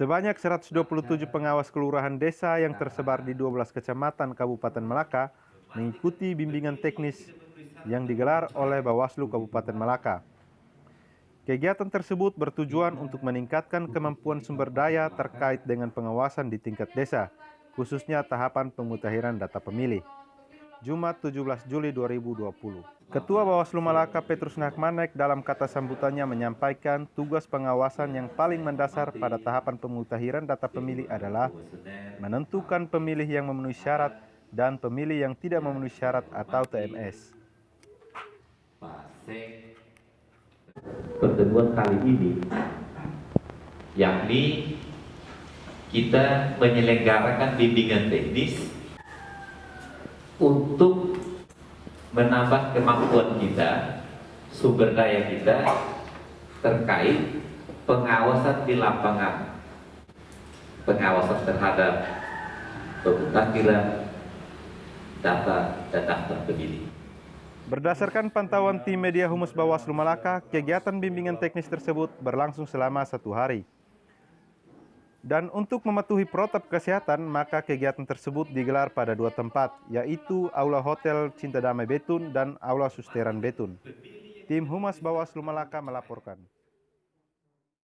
Sebanyak 127 pengawas kelurahan desa yang tersebar di 12 kecamatan Kabupaten Melaka mengikuti bimbingan teknis yang digelar oleh Bawaslu Kabupaten Melaka. Kegiatan tersebut bertujuan untuk meningkatkan kemampuan sumber daya terkait dengan pengawasan di tingkat desa, khususnya tahapan pemutahiran data pemilih. Jumat 17 Juli 2020. Ketua Bawaslu Malaka Petrus Nakmanek dalam kata sambutannya menyampaikan tugas pengawasan yang paling mendasar pada tahapan pemutahiran data pemilih adalah menentukan pemilih yang memenuhi syarat dan pemilih yang tidak memenuhi syarat atau TMS. pertemuan kali ini yakni kita menyelenggarakan bimbingan teknis untuk menambah kemampuan kita, sumber daya kita terkait pengawasan di lapangan, pengawasan terhadap pemutakhiran data dan daftar pemilih. Berdasarkan pantauan tim media Humus Bawaslu Malaka, kegiatan bimbingan teknis tersebut berlangsung selama satu hari. Dan untuk mematuhi protap kesehatan, maka kegiatan tersebut digelar pada dua tempat, yaitu Aula Hotel Cinta Damai Betun dan Aula Susteran Betun. Tim Humas Bawaslu Malaka melaporkan.